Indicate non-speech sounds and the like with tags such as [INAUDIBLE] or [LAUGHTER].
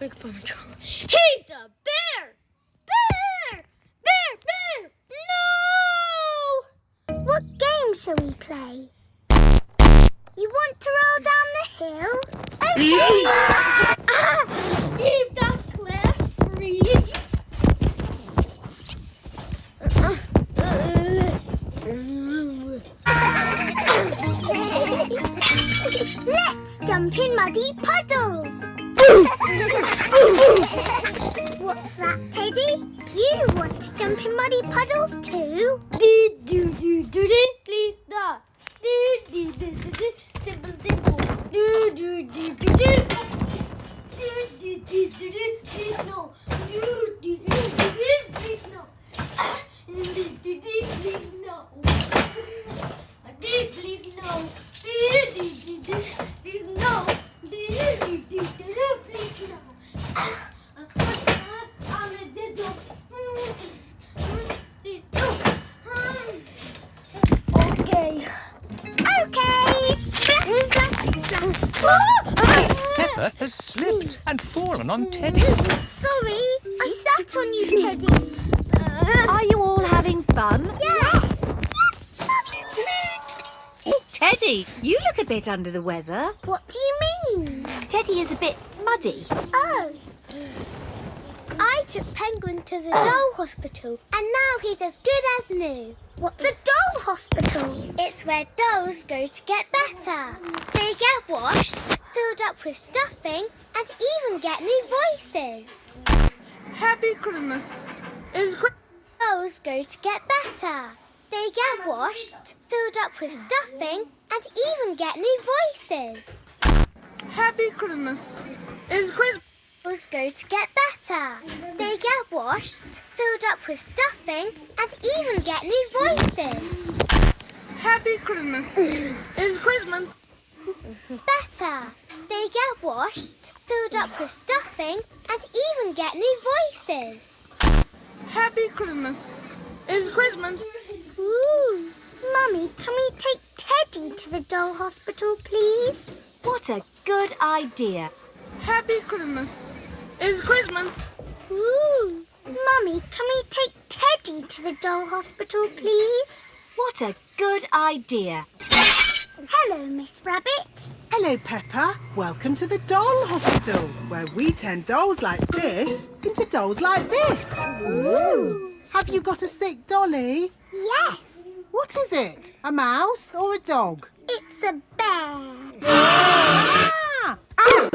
Make fun of Charlie. He's a bear! Bear! Bear! Bear! No! What game shall we play? You want to roll down the hill? Okay. ah, [LAUGHS] leave that cliff free. [LAUGHS] Let's jump in muddy puddles. What's that, Teddy? You want to jump in muddy puddles too? Do do do do do. Please stop. Do do do do do. Simple simple. Do do do do do. Do do do do do. Please no. Do do do do. Please no. Do do do. Please no. Splash. Peppa has slipped and fallen on Teddy. Sorry, I sat on you, Teddy. Uh, Are you all having fun? Yes. Oh, Teddy, you look a bit under the weather. What do you mean? Teddy is a bit muddy. Oh. I took Penguin to the doll hospital and now he's as good as new. What's a doll hospital? It's where dolls go to get better. They get washed, filled up with stuffing and even get new voices. Happy Christmas. Is Chri- Dolls go to get better. They get washed, filled up with stuffing and even get new voices. Happy Christmas. Is Christmas. Dolls go to get better. They get washed, filled up with stuffing, and even get new voices. Happy Christmas. [CLEARS THROAT] it's Christmas. Better. They get washed, filled up with stuffing, and even get new voices. Happy Christmas. It's Christmas. Ooh. Mummy, can we take Teddy to the doll hospital, please? What a good idea. Happy Christmas. Is Christmas. Ooh. Mummy, can we take Teddy to the doll hospital, please? What a good idea. Hello, Miss Rabbit. Hello, Peppa. Welcome to the doll hospital, where we turn dolls like this into dolls like this. Ooh. Have you got a sick dolly? Yes, What is it? A mouse or a dog? it's a bear. [GASPS] [GASPS]